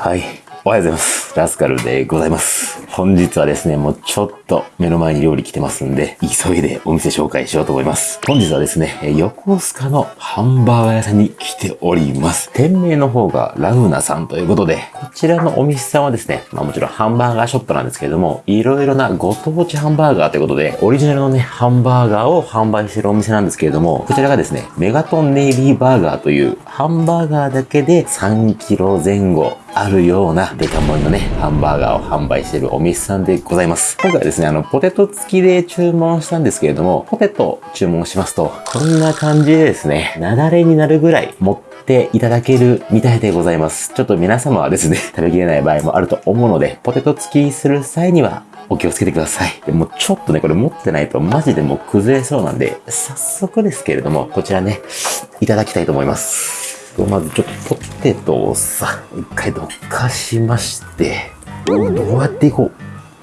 はい。おはようございます。ラスカルでございます。本日はですね、もうちょっと目の前に料理来てますんで、急いでお店紹介しようと思います。本日はですね、横須賀のハンバーガー屋さんに来ております。店名の方がラウナさんということで、こちらのお店さんはですね、まあもちろんハンバーガーショップなんですけれども、いろいろなご当地ハンバーガーということで、オリジナルのね、ハンバーガーを販売してるお店なんですけれども、こちらがですね、メガトンネイビーバーガーというハンバーガーだけで3キロ前後あるようなデカ盛りのね、ハンバーガーを販売してるお店さんでございます。今回はですね、あの、ポテト付きで注文したんですけれども、ポテト注文しますと、こんな感じでですね、なだれになるぐらい持っていただけるみたいでございます。ちょっと皆様はですね、食べきれない場合もあると思うので、ポテト付きする際には、お気をつけてください。でもちょっとね、これ持ってないとマジでもう崩れそうなんで、早速ですけれども、こちらね、いただきたいと思います。まずちょっとポテトをさ、一回どかしまして、どうやっていこう？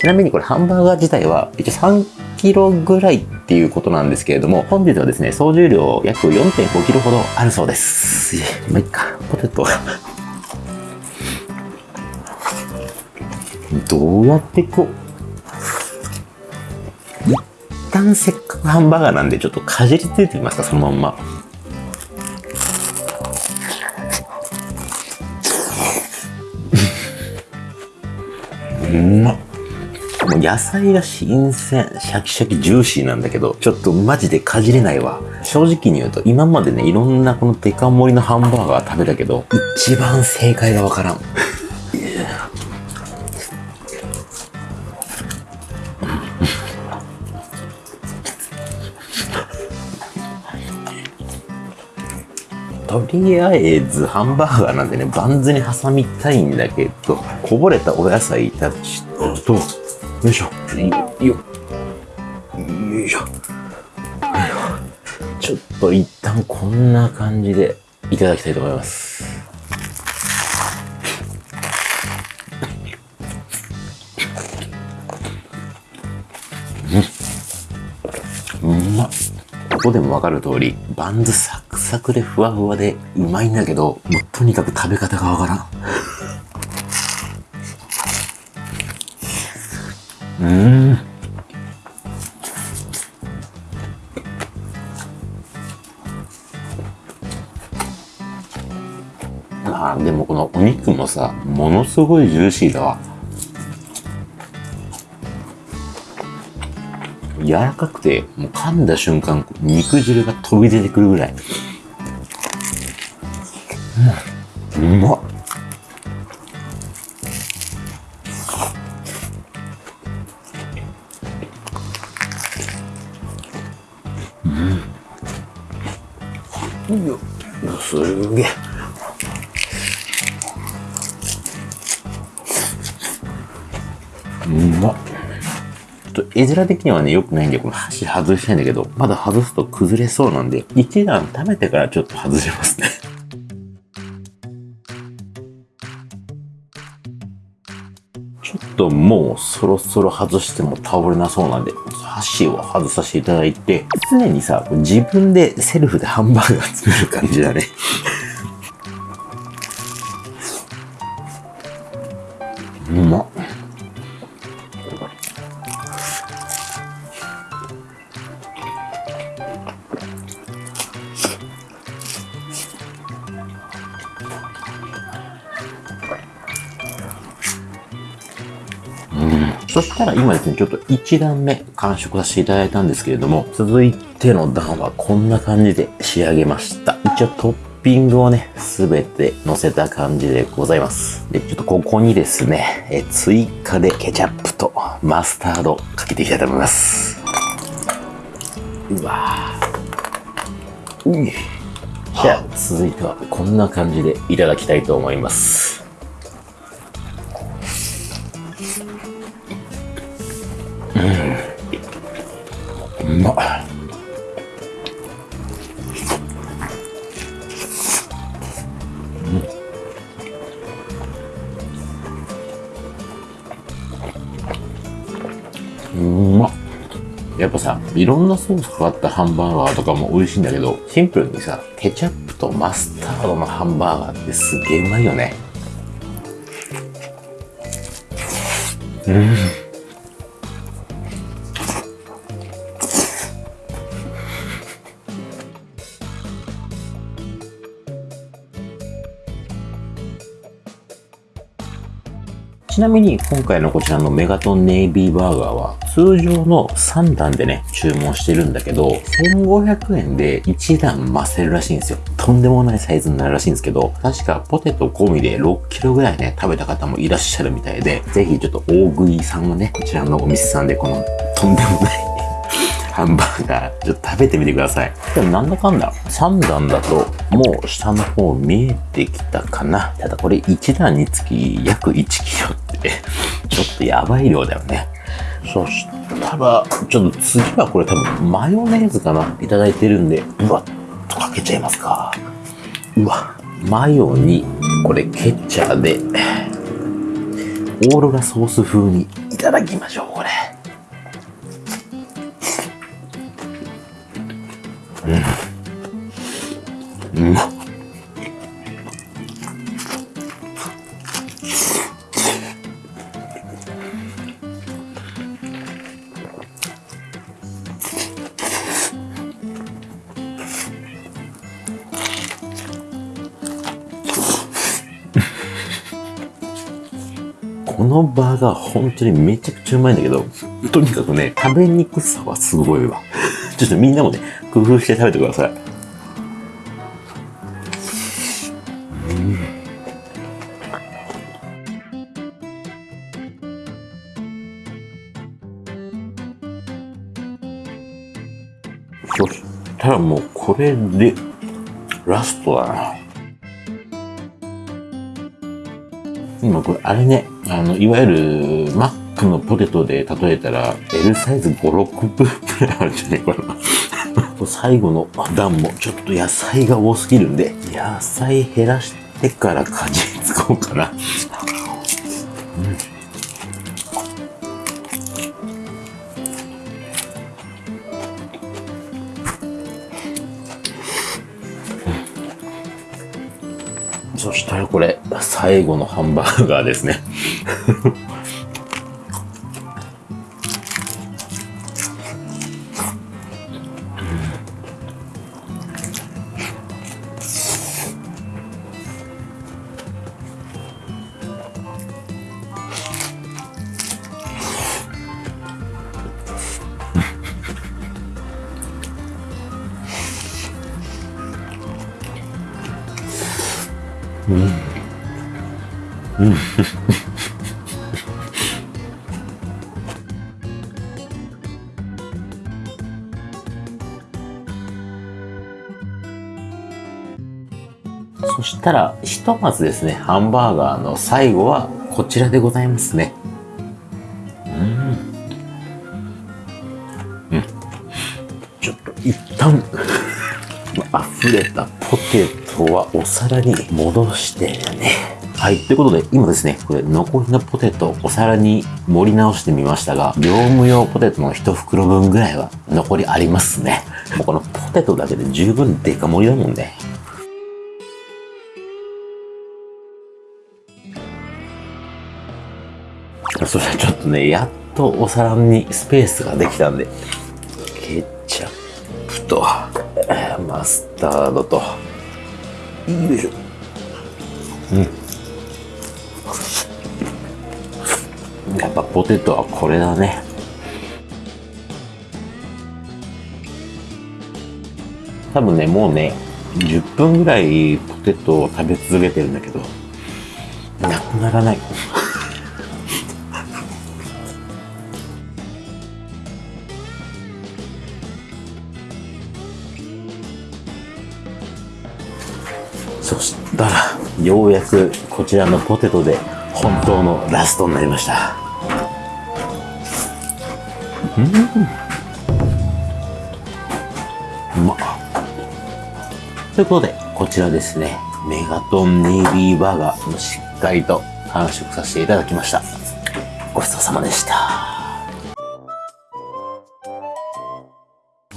ちなみにこれハンバーガー自体は一応3キロぐらいっていうことなんですけれども、本日はですね、総重量約4.5キロほどあるそうです。まあ、いっか、ポテト。どうやっていこう？一旦せっかくハンバーガーなんでちょっとかじりついてみますか、そのまんま。うまっ。もう野菜が新鮮、シャキシャキジューシーなんだけど、ちょっとマジでかじれないわ。正直に言うと、今までね、いろんなこのデカ盛りのハンバーガー食べたけど、一番正解がわからん。とりあえずハンバーガーなんでね、バンズに挟みたいんだけど、こぼれたお野菜たちと、よいしょ、よ、よ、よいしょ。ちょっと一旦こんな感じでいただきたいと思います。うん。うまっ。ここでもわかる通り、バンズサクサクでふわふわでうまいんだけど、もうとにかく食べ方がわからん。うん。あでもこのお肉もさ、ものすごいジューシーだわ。柔らかくて、もう噛んだ瞬間、肉汁が飛び出てくるぐらい。うん、うまっ。うん。よすげえ。うまっ。ちょっと絵面的にはね、良くないんで、この箸外したいんだけど、まだ外すと崩れそうなんで、一段食べてからちょっと外しますね。ともうそろそろ外しても倒れなそうなんで、箸を外させていただいて、常にさ、自分でセルフでハンバーガー作る感じだね。うまっ。したら今ですね、ちょっと1段目完食させていただいたんですけれども、続いての段はこんな感じで仕上げました。一応トッピングをね、すべて乗せた感じでございます。で、ちょっとここにですね、え追加でケチャップとマスタードかけていきたいと思います。うわぁ。うじゃあ、続いてはこんな感じでいただきたいと思います。うん。うまっ。うん。まっ。やっぱさ、いろんなソースかかったハンバーガーとかも美味しいんだけど、シンプルにさ、ケチャップとマスタードのハンバーガーってすげえうまいよね。うん。ちなみに今回のこちらのメガトンネイビーバーガーは通常の3段でね、注文してるんだけど、1500円で1段増せるらしいんですよ。とんでもないサイズになるらしいんですけど、確かポテト込みで6キロぐらいね、食べた方もいらっしゃるみたいで、ぜひちょっと大食いさんはね、こちらのお店さんでこのとんでもないハンバーガー、ちょっと食べてみてください。でもなんだかんだ、3段だと、もう下の方見えてきたかな。ただこれ1段につき約1キロって、ちょっとやばい量だよね。そしたら、ちょっと次はこれ多分マヨネーズかな。いただいてるんで、うわっとかけちゃいますか。うわ、マヨに、これケチャーで、オーロラソース風にいただきましょう、これ。うん。うまっ。このバーガー本当にめちゃくちゃうまいんだけど、とにかくね、食べにくさはすごいわ。ちょっとみんなもね、工夫して食べてください。そしたらもうこれでラストだな。今これあれね、あの、いわゆるマックのポテトで例えたら L サイズ5、6分くらいあるんじゃないかな。最後の段もちょっと野菜が多すぎるんで、野菜減らしてからかじりつこうかな。そしたらこれ、最後のハンバーガーですね。そしたら、ひとまずですね、ハンバーガーの最後はこちらでございますね。うん。うん。ちょっと一旦、溢れたポテトはお皿に戻してね。はい。ということで、今ですね、これ残りのポテトお皿に盛り直してみましたが、業務用ポテトの一袋分ぐらいは残りありますね。もうこのポテトだけで十分デカ盛りだもんね。そしたらちょっとね、やっとお皿にスペースができたんで、ケチャップと、マスタードと、よいしょ。うん。やっぱポテトはこれだね。多分ね、もうね、10分ぐらいポテトを食べ続けてるんだけど、なくならない。ようやくこちらのポテトで本当のラストになりました。うん。うまっ。ということで、こちらですね、メガトンネイビーバーガー、しっかりと完食させていただきました。ごちそうさまでした。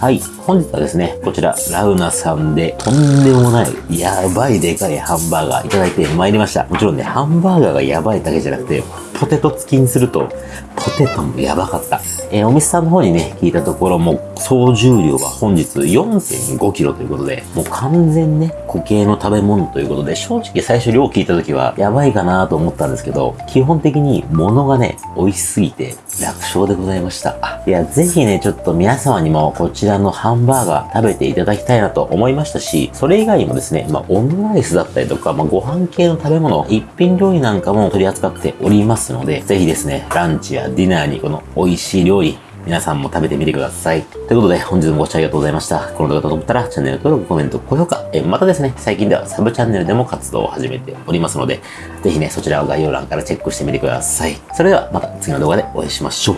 はい。本日はですね、こちら、ラウナさんで、とんでもない、やばいでかいハンバーガーいただいてまいりました。もちろんね、ハンバーガーがやばいだけじゃなくて、ポテト付きにすると、ポテトもやばかった。えー、お店さんの方にね、聞いたところも、総重量は本日4.5キロということで、もう完全ね、固形の食べ物ということで、正直最初量聞いた時は、やばいかなと思ったんですけど、基本的に物がね、美味しすぎて、楽勝でございました。いや、ぜひね、ちょっと皆様にもこちらのハンバーガー食べていただきたいなと思いましたし、それ以外にもですね、まあ、オムライスだったりとか、まあ、ご飯系の食べ物、一品料理なんかも取り扱っておりますので、ぜひですね、ランチやディナーにこの美味しい料理、皆さんも食べてみてください。ということで、本日もご視聴ありがとうございました。この動画がと思ったら、チャンネル登録、コメント、高評価、えまたですね、最近ではサブチャンネルでも活動を始めておりますので、ぜひね、そちらを概要欄からチェックしてみてください。それでは、また次の動画でお会いしましょう。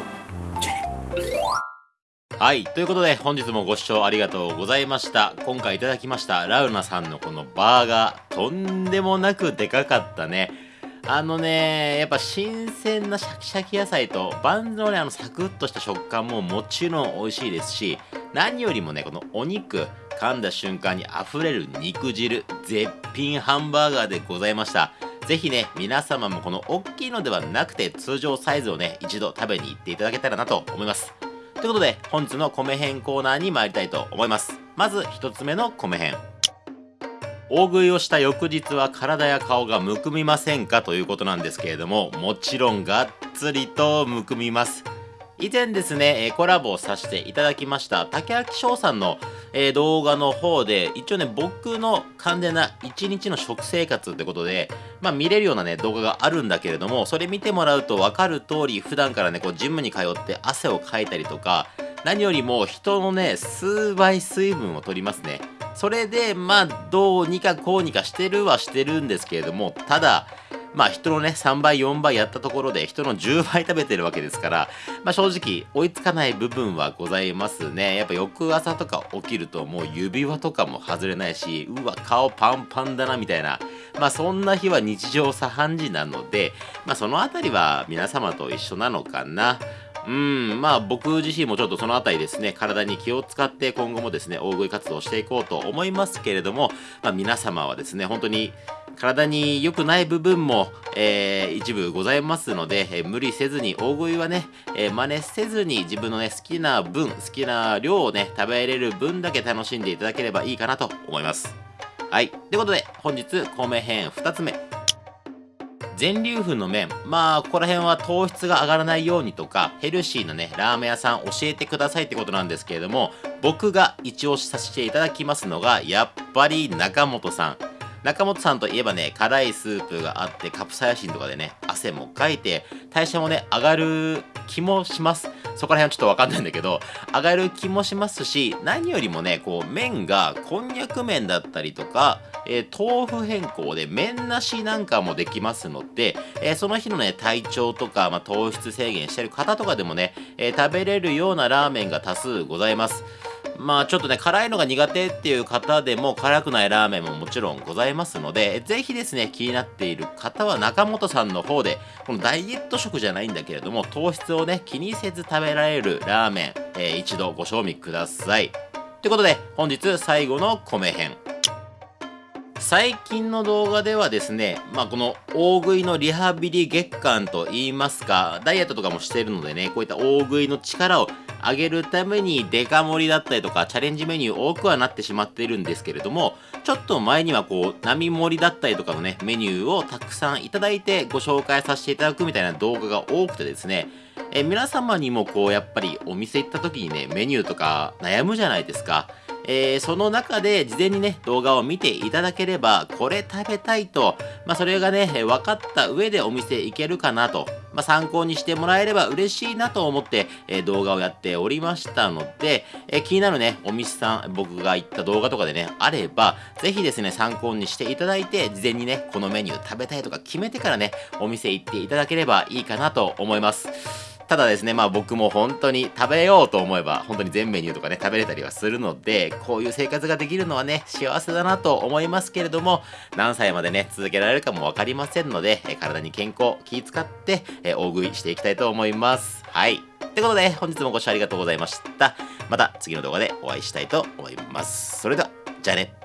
はい。ということで、本日もご視聴ありがとうございました。今回いただきました、ラウナさんのこのバーガー、とんでもなくでかかったね。あのね、やっぱ新鮮なシャキシャキ野菜とバンズのね、あのサクッとした食感ももちろん美味しいですし、何よりもね、このお肉、噛んだ瞬間に溢れる肉汁、絶品ハンバーガーでございました。ぜひね、皆様もこの大きいのではなくて通常サイズをね、一度食べに行っていただけたらなと思います。ということで、本日の米編コーナーに参りたいと思います。まず1つ目の米編。大食いをした翌日は体や顔がむくみませんかということなんですけれどももちろんがっつりとむくみます。以前ですねコラボをさせていただきました竹明翔さんの動画の方で一応ね僕の完全な一日の食生活ってことでまあ見れるようなね動画があるんだけれどもそれ見てもらうと分かる通り普段からねこうジムに通って汗をかいたりとか何よりも人のね数倍水分を取りますね。それで、まあ、どうにかこうにかしてるはしてるんですけれども、ただ、まあ人のね、3倍、4倍やったところで人の10倍食べてるわけですから、まあ正直追いつかない部分はございますね。やっぱ翌朝とか起きるともう指輪とかも外れないし、うわ、顔パンパンだなみたいな。まあそんな日は日常茶飯事なので、まあそのあたりは皆様と一緒なのかな。うん、まあ僕自身もちょっとそのあたりですね、体に気を使って今後もですね、大食い活動していこうと思いますけれども、まあ皆様はですね、本当に体に良くない部分も、えー、一部ございますので、えー、無理せずに大食いはね、えー、真似せずに自分のね、好きな分、好きな量をね、食べれる分だけ楽しんでいただければいいかなと思います。はい。ということで、本日、米編2つ目。全粒粉の麺。まあここら辺は糖質が上がらないようにとかヘルシーなねラーメン屋さん教えてくださいってことなんですけれども僕が一押しさせていただきますのがやっぱり中本さん。中本さんといえばね、辛いスープがあって、カプサイシンとかでね、汗もかいて、代謝もね、上がる気もします。そこら辺はちょっとわかんないんだけど、上がる気もしますし、何よりもね、こう、麺がこんにゃく麺だったりとか、えー、豆腐変更で麺なしなんかもできますので、えー、その日のね、体調とか、まあ、糖質制限してる方とかでもね、えー、食べれるようなラーメンが多数ございます。まあちょっとね、辛いのが苦手っていう方でも辛くないラーメンももちろんございますので、ぜひですね、気になっている方は中本さんの方で、このダイエット食じゃないんだけれども、糖質をね、気にせず食べられるラーメン、えー、一度ご賞味ください。ということで、本日最後の米編。最近の動画ではですね、まあ、この大食いのリハビリ月間といいますか、ダイエットとかもしているのでね、こういった大食いの力を上げるためにデカ盛りだったりとかチャレンジメニュー多くはなってしまっているんですけれどもちょっと前にはこう並盛りだったりとかのねメニューをたくさんいただいてご紹介させていただくみたいな動画が多くてですねえ皆様にもこうやっぱりお店行った時にねメニューとか悩むじゃないですか。えー、その中で事前にね、動画を見ていただければ、これ食べたいと、まあ、それがね、分かった上でお店行けるかなと、まあ、参考にしてもらえれば嬉しいなと思って、えー、動画をやっておりましたので、えー、気になるね、お店さん、僕が行った動画とかでね、あれば、ぜひですね、参考にしていただいて、事前にね、このメニュー食べたいとか決めてからね、お店行っていただければいいかなと思います。ただですね、まあ僕も本当に食べようと思えば、本当に全メニューとかね、食べれたりはするので、こういう生活ができるのはね、幸せだなと思いますけれども、何歳までね、続けられるかもわかりませんので、え体に健康、気使って、え大食いしていきたいと思います。はい。ということで、本日もご視聴ありがとうございました。また次の動画でお会いしたいと思います。それでは、じゃあね。